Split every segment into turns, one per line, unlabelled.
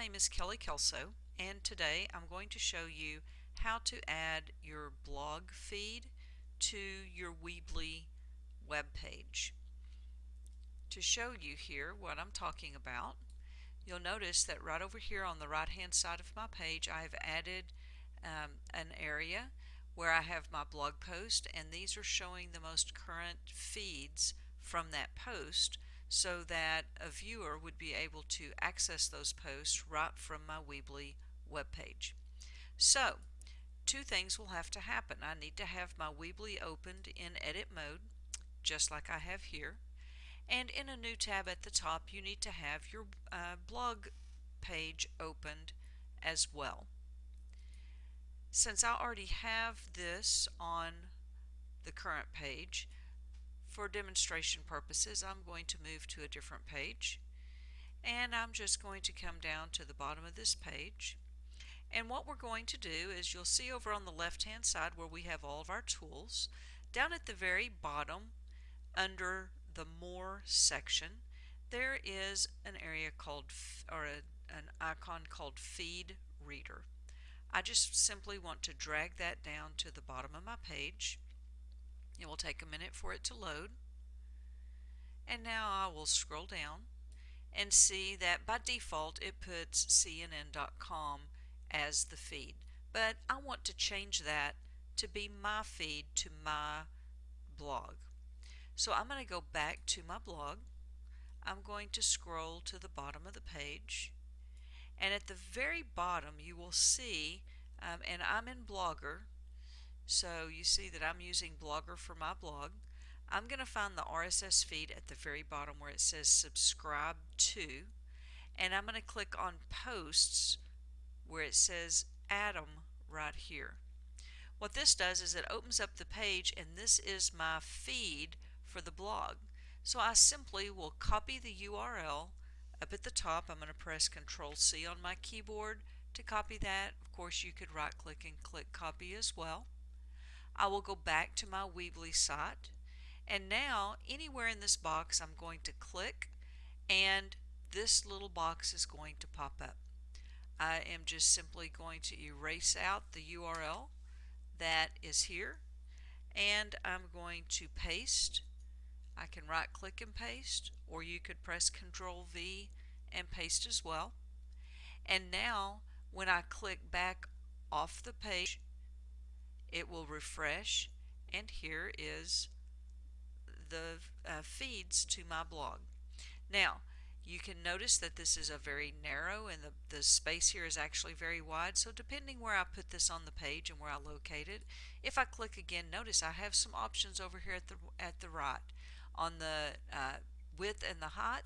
name is Kelly Kelso and today I'm going to show you how to add your blog feed to your Weebly web page. To show you here what I'm talking about, you'll notice that right over here on the right hand side of my page I have added um, an area where I have my blog post and these are showing the most current feeds from that post so that a viewer would be able to access those posts right from my Weebly webpage. So, two things will have to happen. I need to have my Weebly opened in edit mode, just like I have here. And in a new tab at the top, you need to have your uh, blog page opened as well. Since I already have this on the current page, for demonstration purposes, I'm going to move to a different page. And I'm just going to come down to the bottom of this page. And what we're going to do is you'll see over on the left hand side where we have all of our tools, down at the very bottom under the More section, there is an area called, or a, an icon called Feed Reader. I just simply want to drag that down to the bottom of my page it will take a minute for it to load. And now I will scroll down and see that by default it puts cnn.com as the feed. But I want to change that to be my feed to my blog. So I'm going to go back to my blog. I'm going to scroll to the bottom of the page. And at the very bottom you will see, um, and I'm in Blogger, so you see that I'm using Blogger for my blog. I'm going to find the RSS feed at the very bottom where it says subscribe to and I'm going to click on posts where it says Atom right here. What this does is it opens up the page and this is my feed for the blog. So I simply will copy the URL up at the top. I'm going to press Control C on my keyboard to copy that. Of course you could right click and click copy as well. I will go back to my Weebly site and now anywhere in this box I'm going to click and this little box is going to pop up. I am just simply going to erase out the URL that is here and I'm going to paste. I can right click and paste or you could press Control V and paste as well. And now when I click back off the page it will refresh and here is the uh, feeds to my blog. Now you can notice that this is a very narrow and the, the space here is actually very wide so depending where I put this on the page and where I locate it if I click again notice I have some options over here at the at the right. On the uh, width and the height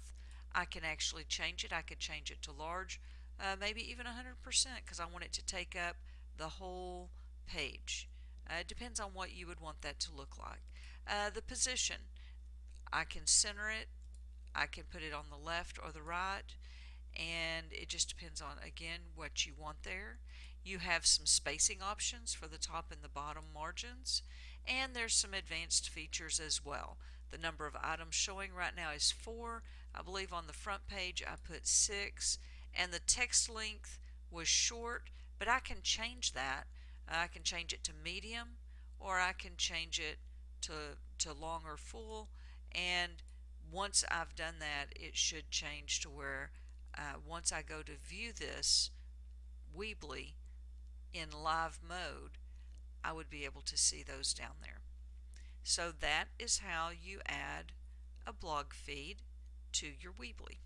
I can actually change it. I could change it to large uh, maybe even 100% because I want it to take up the whole page uh, it depends on what you would want that to look like. Uh, the position, I can center it, I can put it on the left or the right, and it just depends on, again, what you want there. You have some spacing options for the top and the bottom margins, and there's some advanced features as well. The number of items showing right now is 4. I believe on the front page I put 6, and the text length was short, but I can change that I can change it to medium or I can change it to, to long or full and once I've done that it should change to where uh, once I go to view this Weebly in live mode I would be able to see those down there. So that is how you add a blog feed to your Weebly.